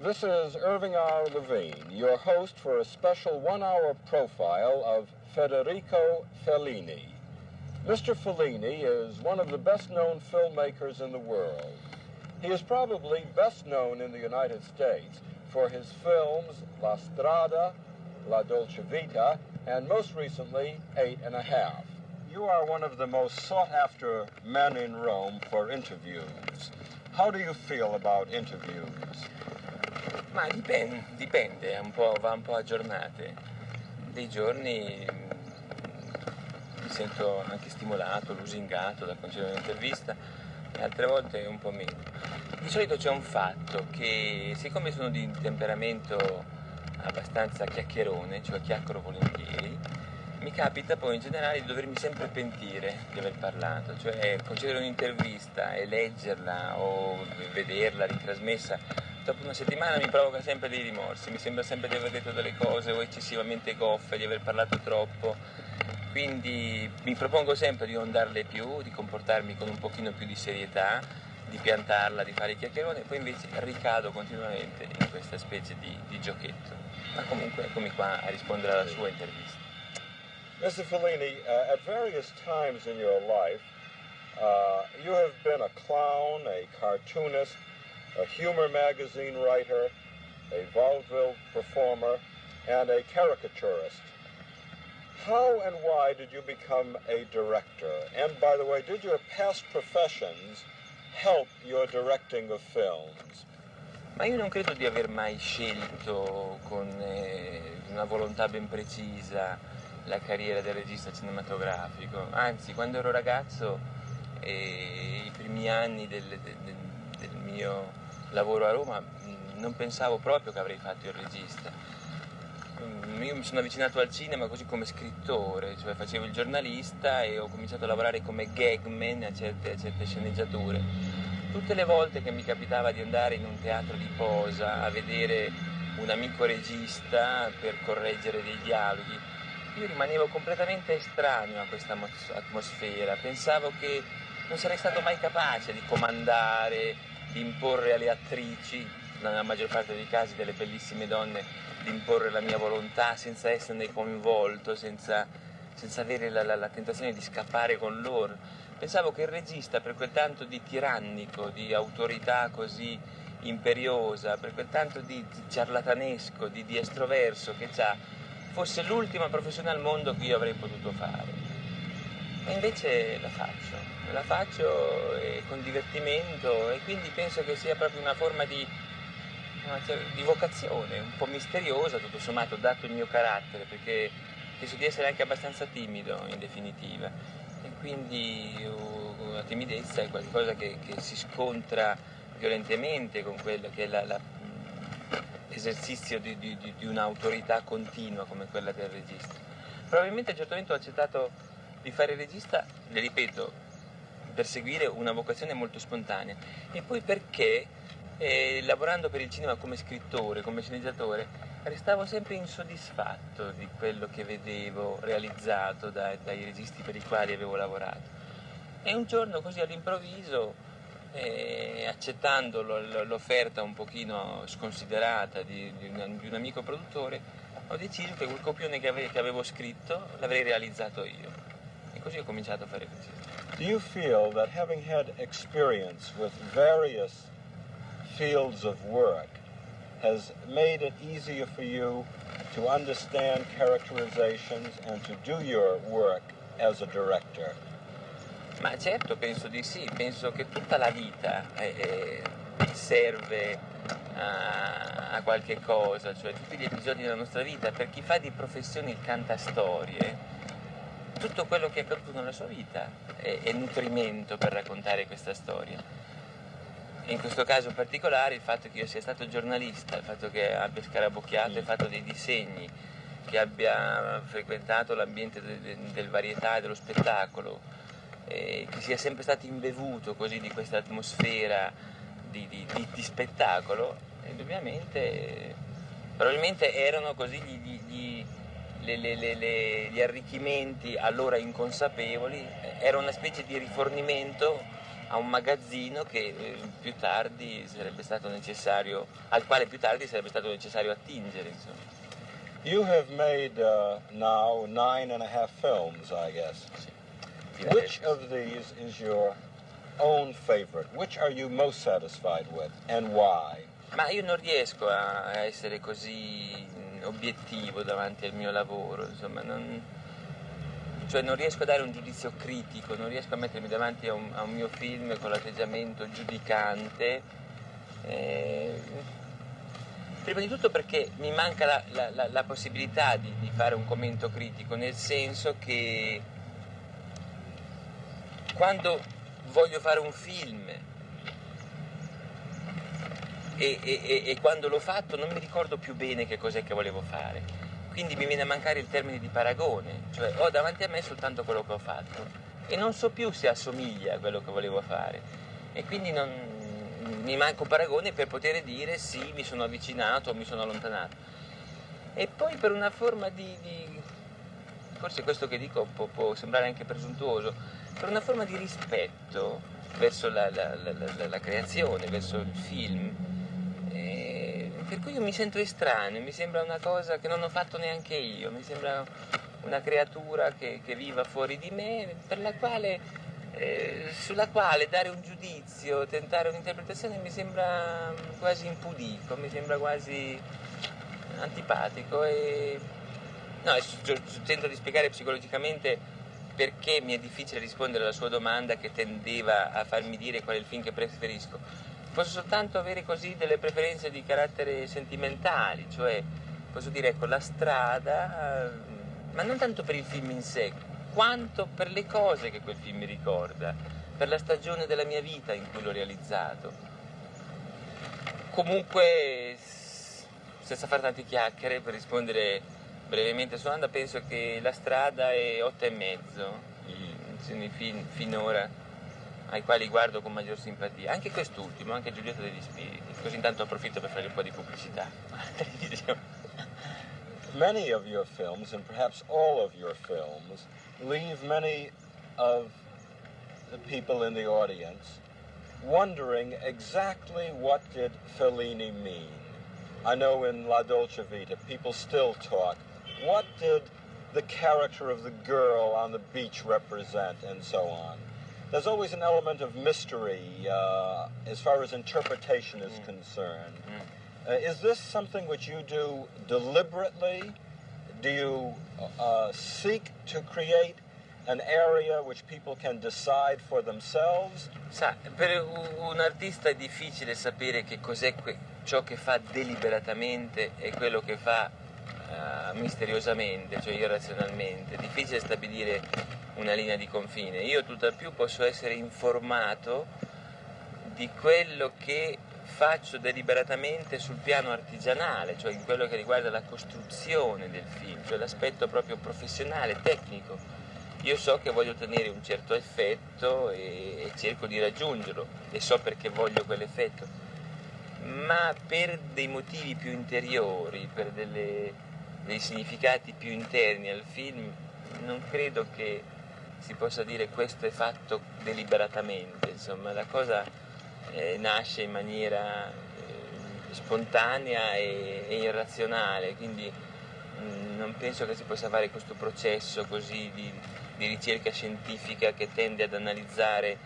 This is Irving R. Levine, your host for a special one-hour profile of Federico Fellini. Mr. Fellini is one of the best-known filmmakers in the world. He is probably best known in the United States for his films La Strada, La Dolce Vita, and most recently, Eight and a Half. You are one of the most sought-after men in Rome for interviews. How do you feel about interviews? Ma dipende, dipende un va un po' a giornate. Dei giorni mm, mi sento anche stimolato, lusingato da concedere un'intervista e altre volte un po' meno. Di solito c'è un fatto che siccome sono di temperamento abbastanza chiacchierone, cioè chiacchiero volentieri, mi capita poi in generale di dovermi sempre pentire di aver parlato, cioè concedere un'intervista e leggerla o vederla ritrasmessa dopo una settimana mi provoca sempre dei rimorsi, mi sembra sempre di aver detto delle cose o eccessivamente goffe, di aver parlato troppo, quindi mi propongo sempre di non darle più, di comportarmi con un pochino più di serietà, di piantarla, di fare chiacchierone, poi invece ricado continuamente in questa specie di, di giochetto. Ma comunque eccomi qua a rispondere alla sua intervista. Mr. Fellini, uh, at various times in your life, uh, you have been a clown, a cartoonist, a humor magazine writer, a vaudeville performer, and a caricaturist. How and why did you become a director? And by the way, did your past professions help your directing of films? Ma io non credo di aver mai scelto con eh, una volontà ben precisa la carriera del regista cinematografico, anzi quando ero ragazzo e i primi anni del, del, del mio lavoro a Roma non pensavo proprio che avrei fatto il regista. Io mi sono avvicinato al cinema così come scrittore, cioè facevo il giornalista e ho cominciato a lavorare come gagman a certe, a certe sceneggiature. Tutte le volte che mi capitava di andare in un teatro di posa a vedere un amico regista per correggere dei dialoghi, io rimanevo completamente estraneo a questa atmosfera, pensavo che non sarei stato mai capace di comandare, di imporre alle attrici, nella maggior parte dei casi delle bellissime donne, di imporre la mia volontà senza esserne coinvolto, senza, senza avere la, la, la tentazione di scappare con loro. Pensavo che il regista, per quel tanto di tirannico, di autorità così imperiosa, per quel tanto di, ciarlatanesco, di, di estroverso che ha, fosse l'ultima professione al mondo che io avrei potuto fare. E invece la faccio, la faccio eh, con divertimento e quindi penso che sia proprio una forma di, di vocazione, un po' misteriosa tutto sommato, dato il mio carattere, perché penso di essere anche abbastanza timido in definitiva e quindi la timidezza è qualcosa che, che si scontra violentemente con quello che è la, la esercizio di, di, di un'autorità continua come quella del regista. Probabilmente a un certo momento ho accettato di fare regista, le ripeto, per seguire una vocazione molto spontanea e poi perché eh, lavorando per il cinema come scrittore, come sceneggiatore, restavo sempre insoddisfatto di quello che vedevo realizzato dai, dai registi per i quali avevo lavorato. E un giorno così all'improvviso e accettando l'offerta un pochino sconsiderata di, di, un, di, un, amico produttore ho deciso che quel copione che, ave, che avevo scritto l'avrei realizzato io così ho cominciato a fare così. Do you feel that having had experience with various fields of work has made it easier for you to understand characterizations and to do your work as a director? Ma certo, penso di sì, penso che tutta la vita eh, serve a, a, qualche cosa, cioè tutti gli episodi della nostra vita, per chi fa di professione il cantastorie, tutto quello che è accaduto nella sua vita è, è nutrimento per raccontare questa storia. In questo caso particolare il fatto che io sia stato giornalista, il fatto che abbia scarabocchiato e fatto dei disegni, che abbia frequentato l'ambiente del, del varietà e dello spettacolo, eh, che sia sempre stato imbevuto così di questa atmosfera di, di, di, di spettacolo, indubbiamente, probabilmente erano così gli, gli, le, le, le, gli arricchimenti allora inconsapevoli, era una specie di rifornimento a un magazzino che eh, più tardi sarebbe stato necessario, al quale più tardi sarebbe stato necessario attingere. Insomma. You have made uh, now nine and a half films, I guess. Sì. Which of these is your own favorite? Which are you most satisfied with and why? Ma io non riesco a essere così obiettivo davanti al mio lavoro, insomma, non, cioè non riesco a dare un giudizio critico, non riesco a mettermi davanti a un, a un mio film con l'atteggiamento giudicante. Eh, prima di tutto perché mi manca la, la, la, la possibilità di, di fare un commento critico, nel senso che quando voglio fare un film e, e, e, quando l'ho fatto non mi ricordo più bene che cos'è che volevo fare. Quindi mi viene a mancare il termine di paragone, cioè ho davanti a me soltanto quello che ho fatto e non so più se assomiglia a quello che volevo fare. E quindi non, mi manca un paragone per poter dire sì, mi sono avvicinato o mi sono allontanato. E poi per una forma di, di forse questo che dico può, può, sembrare anche presuntuoso, per una forma di rispetto verso la, la, la, la creazione, verso il film, per cui io mi sento estraneo, mi sembra una cosa che non ho fatto neanche io, mi sembra una creatura che, che viva fuori di me, quale, eh, sulla quale dare un giudizio, tentare un'interpretazione mi sembra quasi impudico, mi sembra quasi antipatico e no, tento di spiegare psicologicamente perché mi è difficile rispondere alla sua domanda che tendeva a farmi dire qual è il film che preferisco posso soltanto avere così delle preferenze di carattere sentimentali, cioè posso dire ecco la strada, eh, ma non tanto per il film in sé, quanto per le cose che quel film mi ricorda, per la stagione della mia vita in cui l'ho realizzato. Comunque, senza fare tante chiacchiere, per rispondere brevemente sua domanda, penso che la strada è otto e mezzo, fin, finora ai quali guardo con maggior simpatia, anche quest'ultimo, anche Giulietto degli Spiriti, così intanto approfitto per fare un po' di pubblicità. many of your films, and perhaps all of your films, leave many of the people in the audience wondering exactly what did Fellini mean. I know in La Dolce Vita, people still talk, what did the character of the girl on the beach represent, and so on there's always an element of mystery uh, as far as interpretation is mm. concerned. Mm. Uh, is this something which you do deliberately? Do you uh, seek to create an area which people can decide for themselves? Sa, per un artista è difficile sapere che cos'è ciò che fa deliberatamente e quello che fa uh, misteriosamente, cioè irrazionalmente. È difficile stabilire una linea di confine. Io tutt'al più posso essere informato di quello che faccio deliberatamente sul piano artigianale, cioè in quello che riguarda la costruzione del film, cioè l'aspetto proprio professionale, tecnico. Io so che voglio ottenere un certo effetto e, e cerco di raggiungerlo e so perché voglio quell'effetto, ma per dei motivi più interiori, per delle, dei significati più interni al film, non credo che si possa dire questo è fatto deliberatamente, insomma la cosa eh, nasce in maniera eh, spontanea e, e, irrazionale, quindi mh, mm, non penso che si possa fare questo processo così di, di ricerca scientifica che tende ad analizzare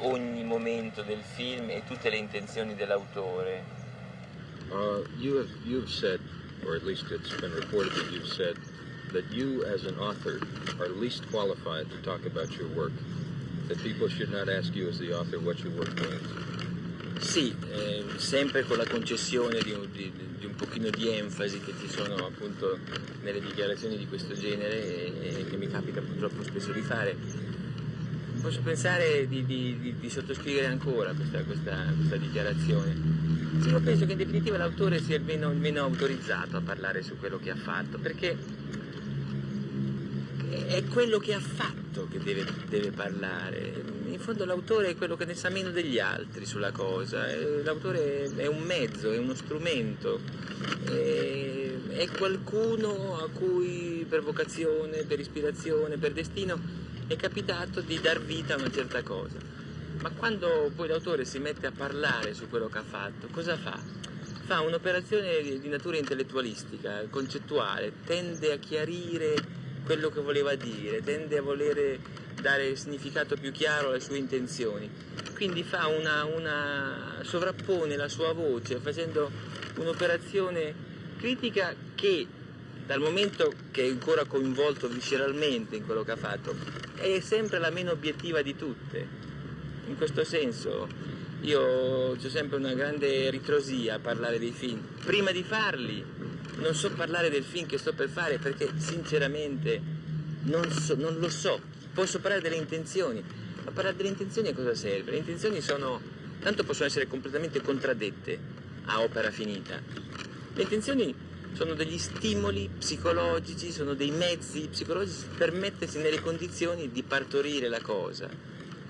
ogni momento del film e tutte le intenzioni dell'autore. Uh, you have, you've said, or at least it's been reported that you've said that you as an author are least qualified to talk about your work, that people should not ask you as the author what your work means. Sì, eh, sempre con la concessione di un, di, di un, pochino di enfasi che ci sono appunto nelle dichiarazioni di questo genere e, e che mi capita purtroppo spesso di fare. Posso pensare di, di sottoscrivere ancora questa, questa, questa dichiarazione. Io penso che in definitiva l'autore sia il meno, autorizzato a parlare su quello che ha fatto, perché è quello che ha fatto che deve, deve, parlare. In fondo l'autore è quello che ne sa meno degli altri sulla cosa. L'autore è un mezzo, è uno strumento, è qualcuno a cui per vocazione, per ispirazione, per destino è capitato di dar vita a una certa cosa. Ma quando poi l'autore si mette a parlare su quello che ha fatto, cosa fa? Fa un'operazione di natura intellettualistica, concettuale, tende a chiarire quello che voleva dire, tende a volere dare significato più chiaro alle sue intenzioni. Quindi fa una, una sovrappone la sua voce facendo un'operazione critica che dal momento che è ancora coinvolto visceralmente in quello che ha fatto, è sempre la meno obiettiva di tutte. In questo senso io ho sempre una grande ritrosia a parlare dei film. Prima di farli non so parlare del film che sto per fare perché sinceramente non, so, non lo so. Posso parlare delle intenzioni, ma parlare delle intenzioni a cosa serve? Le intenzioni sono, tanto possono essere completamente contraddette a opera finita. Le intenzioni sono degli stimoli psicologici, sono dei mezzi psicologici per mettersi nelle condizioni di partorire la cosa.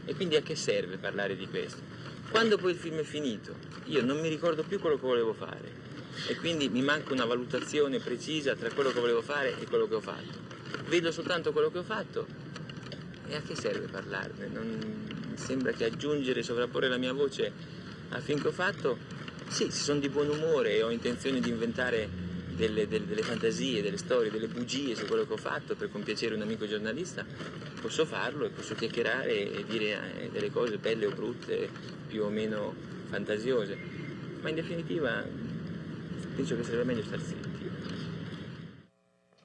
E quindi a che serve parlare di questo? Quando poi il film è finito, io non mi ricordo più quello che volevo fare e quindi mi manca una valutazione precisa tra quello che volevo fare e quello che ho fatto. Vedo soltanto quello che ho fatto e a che serve parlarne? Non sembra che aggiungere, sovrapporre la mia voce al film che ho fatto, sì, se sono di buon umore e ho intenzione di inventare delle, delle, delle, fantasie, delle storie, delle bugie su quello che ho fatto per compiacere un amico giornalista, posso farlo e posso chiacchierare e dire eh, delle cose belle o brutte, più o meno fantasiose, ma in definitiva penso che sarebbe meglio star zitti.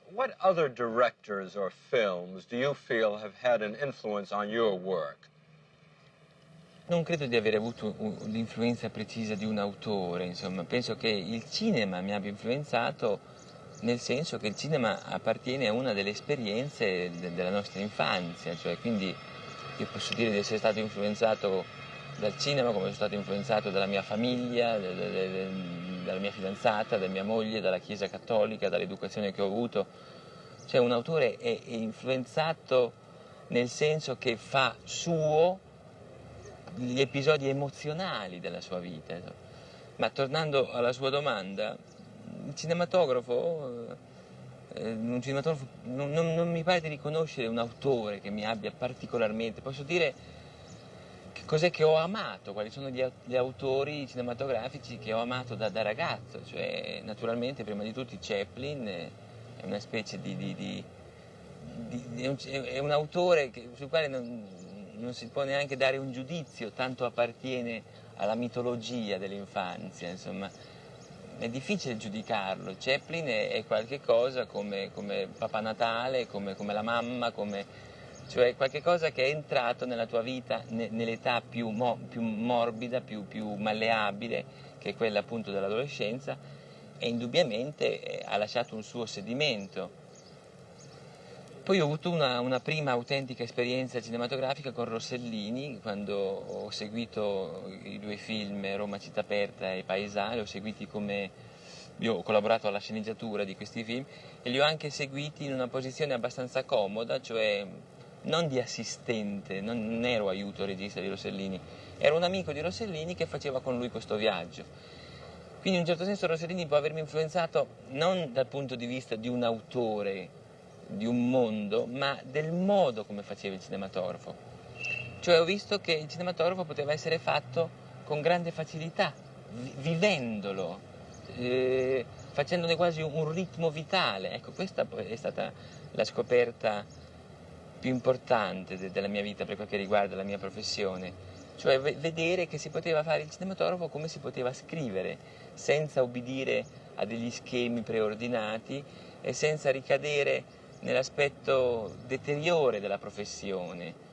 What other directors or films do you feel have had an influence on your work? Non credo di aver avuto l'influenza precisa di un autore, insomma, penso che il cinema mi abbia influenzato nel senso che il cinema appartiene a una delle esperienze de della nostra infanzia, cioè quindi io posso dire di essere stato influenzato dal cinema come sono stato influenzato dalla mia famiglia, de, de, dalla mia fidanzata, da mia moglie, dalla Chiesa Cattolica, dall'educazione che ho avuto. Cioè un autore è, è influenzato nel senso che fa suo gli episodi emozionali della sua vita. Ma tornando alla sua domanda, il cinematografo, eh, un cinematografo non, non, non, mi pare di riconoscere un autore che mi abbia particolarmente, posso dire che cos'è che ho amato, quali sono gli, gli autori cinematografici che ho amato da, da, ragazzo, cioè naturalmente prima di tutti Chaplin è una specie di, di, di, di è, un, è, un, autore che, sul quale non, non si può neanche dare un giudizio, tanto appartiene alla mitologia dell'infanzia, insomma, è difficile giudicarlo. Chaplin è, è qualche cosa come, come Papà Natale, come, come, la mamma, come, cioè qualche cosa che è entrato nella tua vita ne, nell'età più, mo, più morbida, più, più, malleabile, che è quella appunto dell'adolescenza, e indubbiamente eh, ha lasciato un suo sedimento poi ho avuto una, una, prima autentica esperienza cinematografica con Rossellini, quando ho seguito i due film Roma città aperta e Paesale, ho seguiti come io ho collaborato alla sceneggiatura di questi film e li ho anche seguiti in una posizione abbastanza comoda, cioè non di assistente, non, non ero aiuto regista di Rossellini, ero un amico di Rossellini che faceva con lui questo viaggio. Quindi in un certo senso Rossellini può avermi influenzato non dal punto di vista di un autore di un mondo, ma del modo come faceva il cinematografo. Cioè ho visto che il cinematografo poteva essere fatto con grande facilità, vivendolo, eh, facendone quasi un ritmo vitale. Ecco, questa è stata la scoperta più importante de della mia vita per quel che riguarda la mia professione, cioè vedere che si poteva fare il cinematografo come si poteva scrivere, senza obbedire a degli schemi preordinati e senza ricadere nell'aspetto deteriore della professione.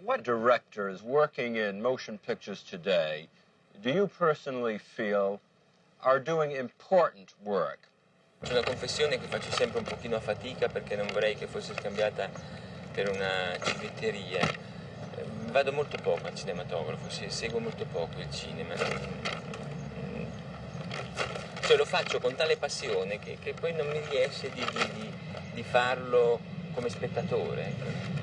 What directors working in motion pictures today do you personally feel are doing important work? C'è una confessione che faccio sempre un pochino a fatica perché non vorrei che fosse scambiata per una civetteria. Vado molto poco al cinematografo, seguo molto poco il cinema. Cioè lo faccio con tale passione che, che poi non mi riesce di, di, di di farlo come spettatore. Ecco.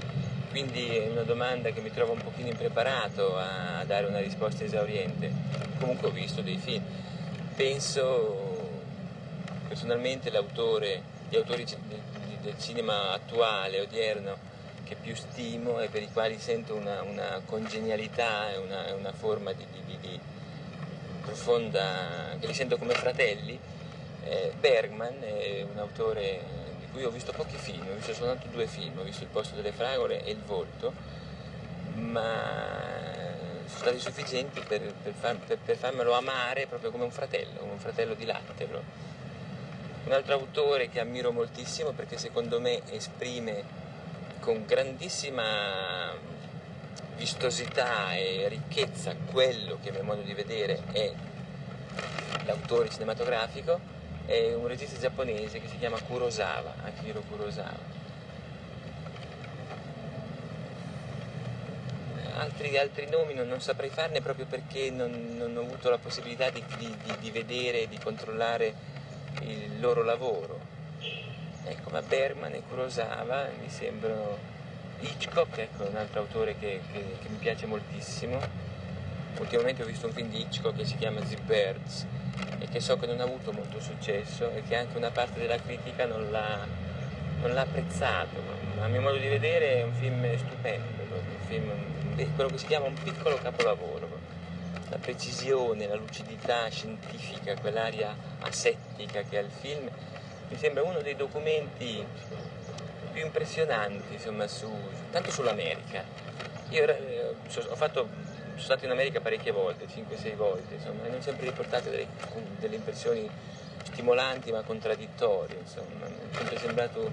Quindi è una domanda che mi trovo un pochino impreparato a dare una risposta esauriente. Comunque ho visto dei film. Penso personalmente l'autore, gli autori del cinema attuale, odierno, che più stimo e per i quali sento una, una congenialità e una, una, forma di, di, di, profonda, che li sento come fratelli. Eh, Bergman è un autore di cui ho visto pochi film, ho visto soltanto due film, ho visto Il posto delle fragole e Il volto, ma sono stati sufficienti per, per, far, per, per farmelo amare proprio come un fratello, come un fratello di latte. Un altro autore che ammiro moltissimo perché secondo me esprime con grandissima vistosità e ricchezza quello che a mio modo di vedere è l'autore cinematografico è un regista giapponese che si chiama Kurosawa, Akihiro Kurosawa. Altri, altri nomi non, non, saprei farne proprio perché non, non ho avuto la possibilità di, di, di vedere e di controllare il loro lavoro ecco, ma Berman e Kurosawa mi sembrano Hitchcock, ecco, un altro autore che, che, che mi piace moltissimo. Ultimamente ho visto un film di Hitchcock che si chiama The Birds e che so che non ha avuto molto successo e che anche una parte della critica non l'ha, non l'ha apprezzato. A mio modo di vedere è un film stupendo, un film, quello che si chiama un piccolo capolavoro. La precisione, la lucidità scientifica, quell'aria asettica che ha il film mi sembra uno dei documenti più impressionanti, insomma, su, tanto sull'America. Io eh, ho fatto, sono stato in America parecchie volte, 5-6 volte, insomma, e non sempre riportate delle, delle impressioni stimolanti ma contraddittorie, insomma, mi è sempre sembrato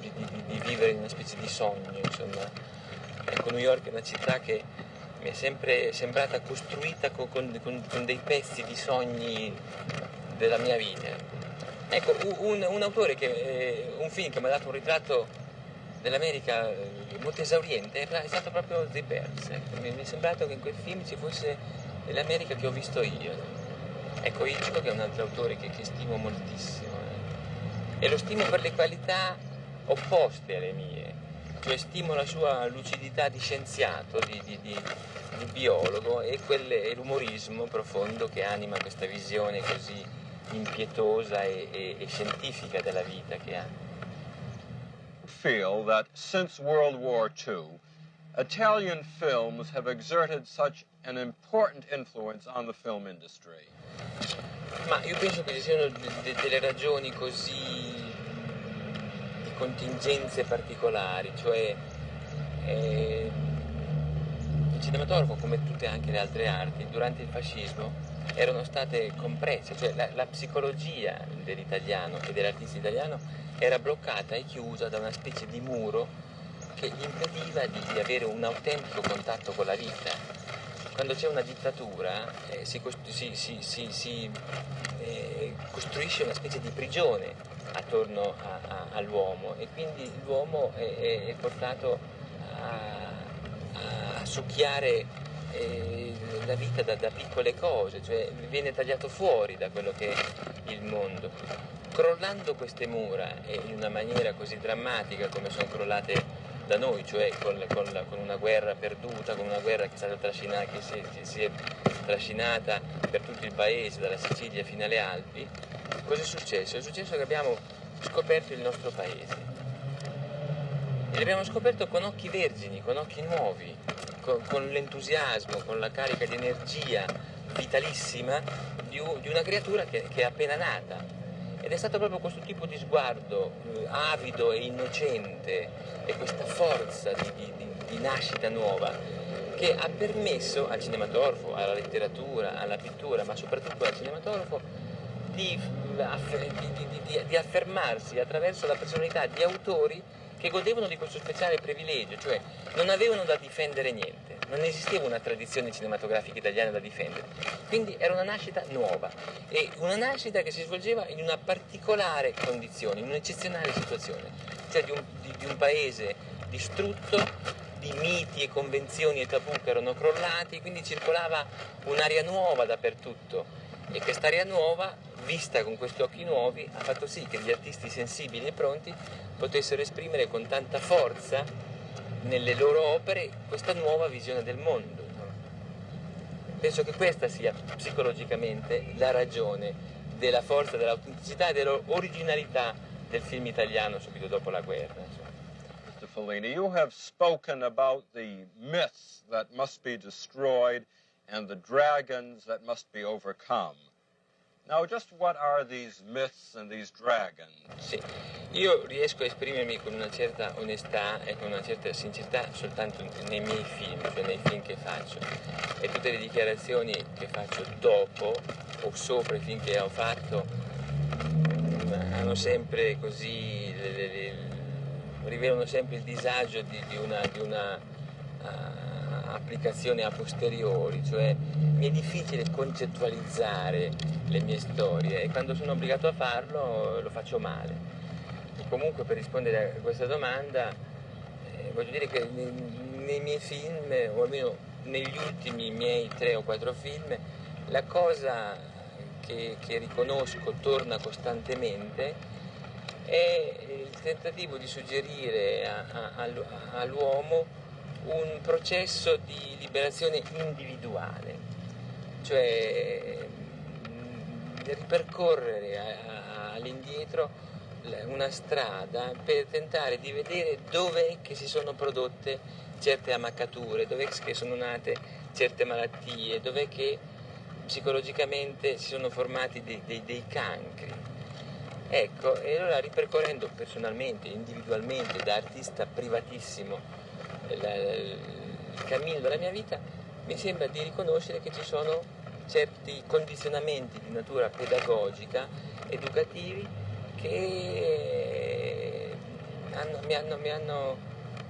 di, di, di, vivere in una specie di sogno, insomma. Ecco, New York è una città che mi è sempre sembrata costruita con, con, con dei pezzi di sogni della mia vita. Ecco, un, un autore che, eh, un film che mi ha dato un ritratto dell'America eh, molto esauriente è stato proprio The Birds. Ecco. Mi, è sembrato che in quel film ci fosse l'America che ho visto io. Ecco, Hitchcock è un altro autore che, che stimo moltissimo. Eh. E lo stimo per le qualità opposte alle mie. Cioè stimo la sua lucidità di scienziato, di, di, di, di biologo e, quelle, e l'umorismo profondo che anima questa visione così impietosa e, e, e scientifica della vita che ha. Feel that since World War II, Italian films have exerted such an important influence on the film industry. Ma io penso che ci siano de- de- delle ragioni così di contingenze particolari, cioè eh, il cinematografo, come tutte anche le altre arti, durante il fascismo erano state compresse, cioè la, la psicologia dell'italiano e dell'artista italiano era bloccata e chiusa da una specie di muro che gli impediva di, di avere un autentico contatto con la vita. Quando c'è una dittatura eh, si, si, si, si eh, costruisce una specie di prigione attorno a, a, all'uomo e quindi l'uomo è, è portato a, a succhiare eh, la vita da, da, piccole cose, cioè viene tagliato fuori da quello che è il mondo. Crollando queste mura e in una maniera così drammatica come sono crollate da noi, cioè con, con, con una guerra perduta, con una guerra che è stata trascinata, che si, che si è trascinata per tutto il paese, dalla Sicilia fino alle Alpi, cosa è successo? È successo che abbiamo scoperto il nostro paese. E l'abbiamo scoperto con occhi vergini, con occhi nuovi, con, con l'entusiasmo, con la carica di energia vitalissima di, di una creatura che, che, è appena nata. Ed è stato proprio questo tipo di sguardo eh, avido e innocente e questa forza di, di, di nascita nuova che ha permesso al cinematografo, alla letteratura, alla pittura, ma soprattutto al cinematografo di, di, di, affermarsi attraverso la personalità di autori che godevano di questo speciale privilegio, cioè non avevano da difendere niente, non esisteva una tradizione cinematografica italiana da difendere, quindi era una nascita nuova e una nascita che si svolgeva in una particolare condizione, in un'eccezionale situazione, cioè di un, di, di un paese distrutto, di miti e convenzioni e tabù che erano crollati, quindi circolava un'aria nuova dappertutto e quest'aria nuova, vista con questi occhi nuovi, ha fatto sì che gli artisti sensibili e pronti potessero esprimere con tanta forza nelle loro opere questa nuova visione del mondo. Penso che questa sia psicologicamente la ragione della forza, dell'autenticità e dell'originalità del film italiano subito dopo la guerra. Fellini, you have spoken about the myths that must be destroyed and the dragons that must be overcome. Now, just what are these myths and these dragons? Sì, io riesco a esprimermi con una certa onestà e con una certa sincerità soltanto nei miei film, cioè nei film che faccio. E tutte le dichiarazioni che faccio dopo o sopra i film che ho fatto hanno sempre così, le, le, le, rivelano sempre il disagio di, di una, di una uh, applicazione a posteriori, cioè mi è difficile concettualizzare le mie storie e quando sono obbligato a farlo lo faccio male. E comunque per rispondere a questa domanda eh, voglio dire che nei, nei, miei film, o almeno negli ultimi miei tre o quattro film, la cosa che, che riconosco torna costantemente è il tentativo di suggerire all'uomo un processo di liberazione individuale, cioè mm, ripercorrere all'indietro una strada per tentare di vedere dove che si sono prodotte certe ammaccature, dove che sono nate certe malattie, dove che psicologicamente si sono formati dei, dei, dei cancri. Ecco, e allora ripercorrendo personalmente, individualmente, da artista privatissimo, il cammino della mia vita, mi sembra di riconoscere che ci sono certi condizionamenti di natura pedagogica, educativi, che hanno, mi, hanno, mi, hanno,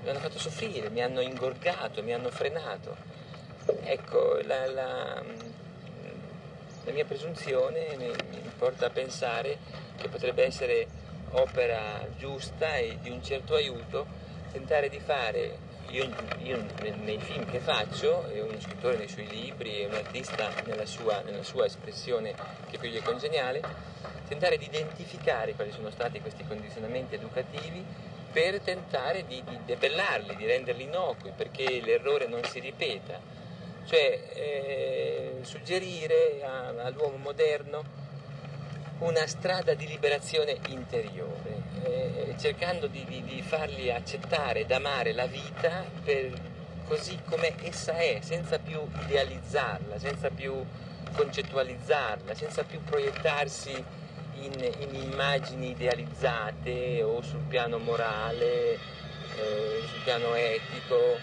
mi, hanno, fatto soffrire, mi hanno ingorgato, mi hanno frenato. Ecco, la, la, la mia presunzione mi, mi porta a pensare che potrebbe essere opera giusta e di un certo aiuto tentare di fare io, io, nei film che faccio, uno scrittore nei suoi libri, un artista nella sua, nella sua espressione che più gli è congeniale, tentare di identificare quali sono stati questi condizionamenti educativi per tentare di, di debellarli, di renderli innocui, perché l'errore non si ripeta. Cioè eh, suggerire a, all'uomo moderno una strada di liberazione interiore, eh, cercando di, di, di, fargli accettare ed amare la vita così come essa è, senza più idealizzarla, senza più concettualizzarla, senza più proiettarsi in, in immagini idealizzate o sul piano morale, eh, sul piano etico,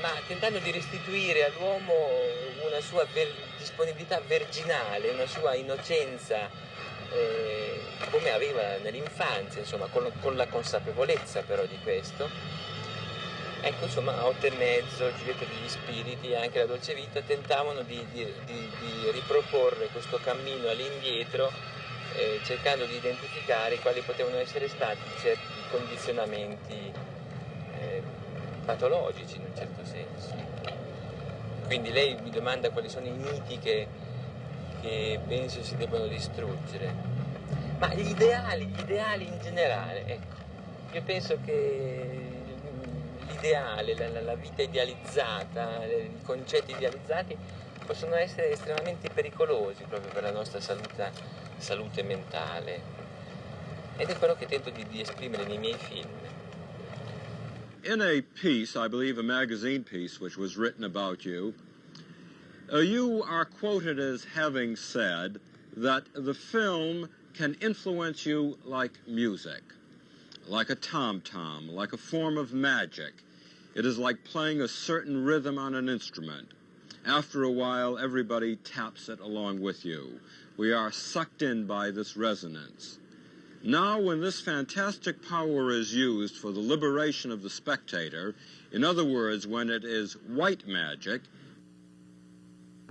ma tentando di restituire all'uomo una sua ver- disponibilità virginale, una sua innocenza eh, come aveva nell'infanzia, insomma, con, con, la consapevolezza però di questo. Ecco, insomma, Otto e mezzo, Giulietta degli Spiriti e anche la Dolce Vita tentavano di, di, di, di riproporre questo cammino all'indietro eh, cercando di identificare quali potevano essere stati certi condizionamenti eh, patologici in un certo senso. Quindi lei mi domanda quali sono i miti che, che penso si debbano distruggere. Ma gli ideali, gli ideali in generale, ecco, io penso che l'ideale, la, la vita idealizzata, i concetti idealizzati possono essere estremamente pericolosi proprio per la nostra salute, salute mentale. Ed è quello che tento di, di esprimere nei miei film. In a piece, I believe a magazine piece, which was written about you, Uh, you are quoted as having said that the film can influence you like music, like a tom-tom, like a form of magic. It is like playing a certain rhythm on an instrument. After a while, everybody taps it along with you. We are sucked in by this resonance. Now, when this fantastic power is used for the liberation of the spectator, in other words, when it is white magic,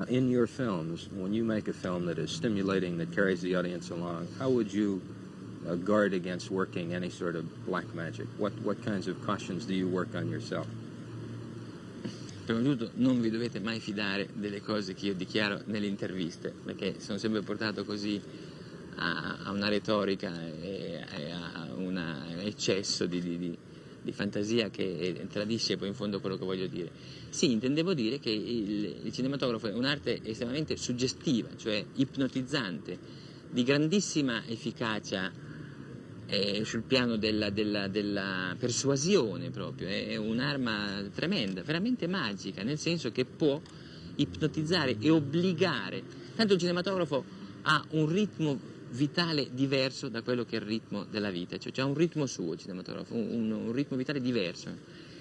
in your films, when you make a film that is stimulating, that carries the audience along, how would you uh, guard against working any sort of black magic? What, what kinds of cautions do you work on yourself? Prima di tutto non vi dovete mai fidare delle cose che io dichiaro nelle interviste, perché sono sempre portato così a, a una retorica e, a un eccesso di, di, di di fantasia che tradisce poi in fondo quello che voglio dire. Sì, intendevo dire che il, il cinematografo è un'arte estremamente suggestiva, cioè ipnotizzante, di grandissima efficacia è sul piano della, della, della persuasione proprio, è un'arma tremenda, veramente magica, nel senso che può ipnotizzare e obbligare. Tanto il cinematografo ha un ritmo vitale diverso da quello che è il ritmo della vita, cioè c'è un ritmo suo il cinematografo, un, un ritmo vitale diverso.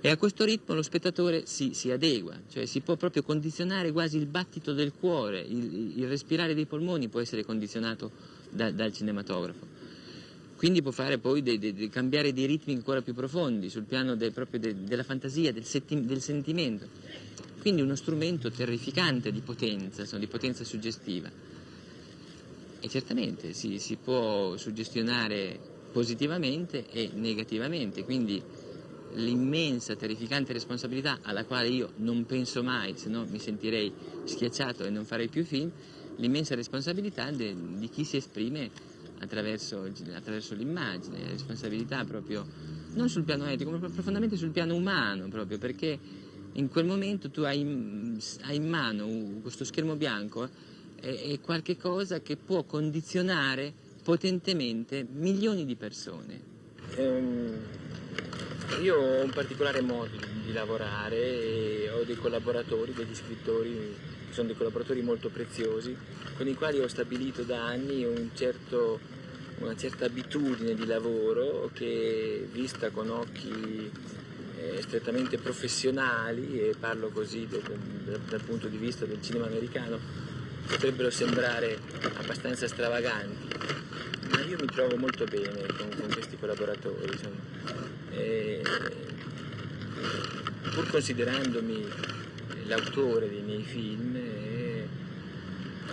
E a questo ritmo lo spettatore si, si, adegua, cioè si può proprio condizionare quasi il battito del cuore, il, il respirare dei polmoni può essere condizionato da, dal cinematografo. Quindi può fare poi de, de, de cambiare dei ritmi ancora più profondi sul piano de, proprio della fantasia, del, del, sentimento. Quindi uno strumento terrificante di potenza, insomma, di potenza suggestiva. E certamente si, si può suggestionare positivamente e negativamente, quindi l'immensa, terrificante responsabilità alla quale io non penso mai, se no mi sentirei schiacciato e non farei più film, l'immensa responsabilità di chi si esprime attraverso, attraverso l'immagine, responsabilità proprio non sul piano etico, ma profondamente sul piano umano, proprio perché in quel momento tu hai, hai in mano questo schermo bianco e, e qualche cosa che può condizionare potentemente milioni di persone. Um, io ho un particolare modo di lavorare e ho dei collaboratori, degli scrittori, sono dei collaboratori molto preziosi, con i quali ho stabilito da anni un certo, una certa abitudine di lavoro che vista con occhi eh, strettamente professionali, e parlo così dal, dal punto di vista del cinema americano, potrebbero sembrare abbastanza stravaganti, ma io mi trovo molto bene con, con questi collaboratori. E, pur considerandomi l'autore dei miei film, eh,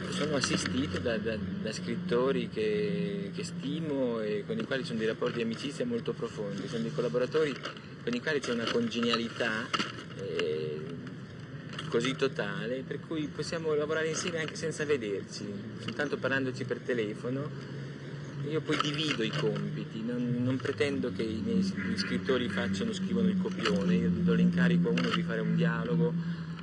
sono assistito da, da, da scrittori che, che, stimo e con i quali sono dei rapporti di amicizia molto profondi, sono dei collaboratori con i quali c'è una congenialità così totale per cui possiamo lavorare insieme anche senza vederci, soltanto parlandoci per telefono io poi divido i compiti, non, non pretendo che i miei scrittori facciano, scrivono il copione, io do l'incarico a uno di fare un dialogo,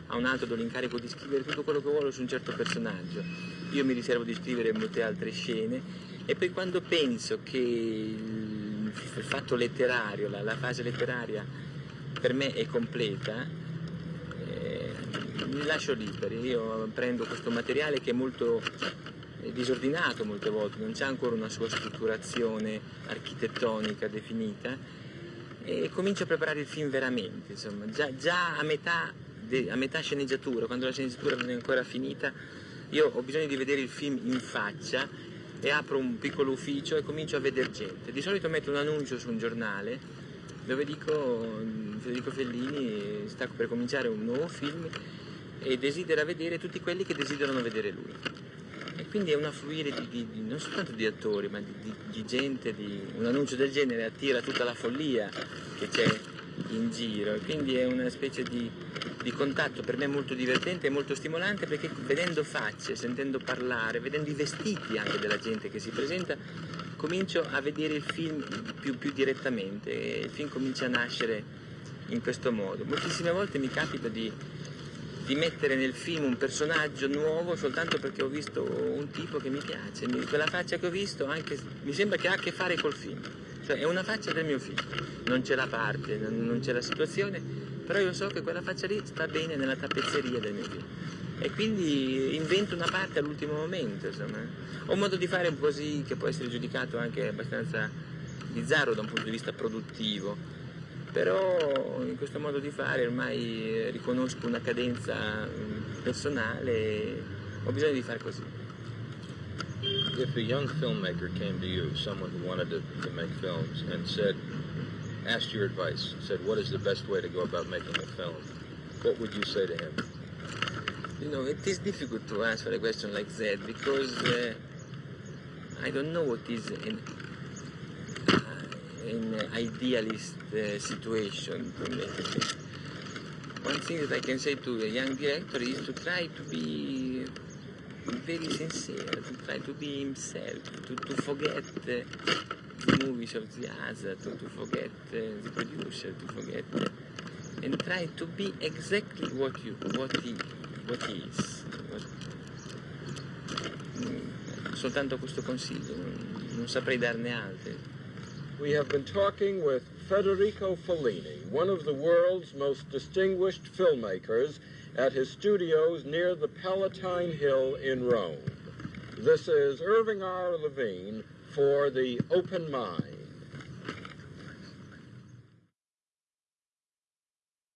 a un altro do l'incarico di scrivere tutto quello che vuole su un certo personaggio. Io mi riservo di scrivere molte altre scene e poi quando penso che il, fatto letterario, la, la, fase letteraria per me è completa, mi lascio liberi, io prendo questo materiale che è molto disordinato molte volte, non c'è ancora una sua strutturazione architettonica definita e comincio a preparare il film veramente, insomma, già, già a, metà de, a metà sceneggiatura, quando la sceneggiatura non è ancora finita, io ho bisogno di vedere il film in faccia e apro un piccolo ufficio e comincio a vedere gente. Di solito metto un annuncio su un giornale dove dico Federico Fellini sta per cominciare un nuovo film e desidera vedere tutti quelli che desiderano vedere lui. E quindi è un affluire di, di, di, non soltanto di attori, ma di, di gente, un annuncio del genere attira tutta la follia che c'è in giro e quindi è una specie di, contatto per me molto divertente e molto stimolante perché vedendo facce, sentendo parlare, vedendo i vestiti anche della gente che si presenta, comincio a vedere il film più, più direttamente e il film comincia a nascere in questo modo. Moltissime volte mi capita di di mettere nel film un personaggio nuovo soltanto perché ho visto un tipo che mi piace, quella faccia che ho visto anche, mi sembra che ha a che fare col film, cioè è una faccia del mio film, non c'è la parte, non c'è la situazione, però io so che quella faccia lì sta bene nella tappezzeria del mio film. E quindi invento una parte all'ultimo momento, insomma. Ho un modo di fare così che può essere giudicato anche abbastanza bizzarro da un punto di vista produttivo, però in questo modo di fare ormai riconosco una cadenza mm, personale e ho bisogno di fare così. If a young filmmaker came to you, someone who wanted to, to make films, and said, asked your advice, said, what is the best way to go about making a film, what would you say to him? You know, it is difficult to answer a question like that because uh, I don't know what is an in idealist uh, situation. One thing that I can say to a young director is to try to be very sincere, to try to be himself, to, to forget uh, the movies of the other, to, to forget uh, the producer, to forget, and try to be exactly what you, what he, what he is. What, mm, soltanto questo consiglio, non saprei darne altri. We have been talking with Federico Fellini, one of the world's most distinguished filmmakers, at his studios near the Palatine Hill in Rome. This is Irving R. Levine for The Open Mind.